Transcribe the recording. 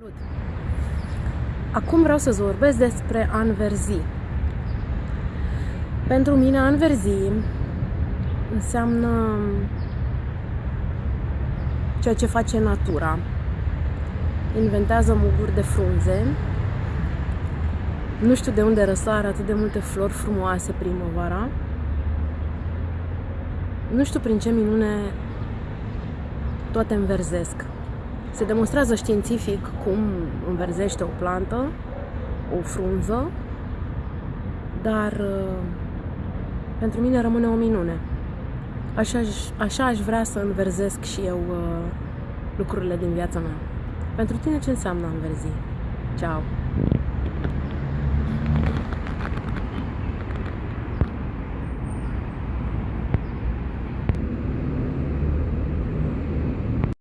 Salut! Acum vreau să-ți vorbesc despre anverzi. Pentru mine anverzi înseamnă ceea ce face natura. Inventează muguri de frunze. Nu știu de unde răsar atât de multe flori frumoase primăvara. Nu știu prin ce minune toate înverzesc. Se demonstrează științific cum înverzește o plantă, o frunză, dar uh, pentru mine rămâne o minune. Așa, așa aș vrea să înverzesc și eu uh, lucrurile din viața mea. Pentru tine ce înseamnă înverzi? Ciao!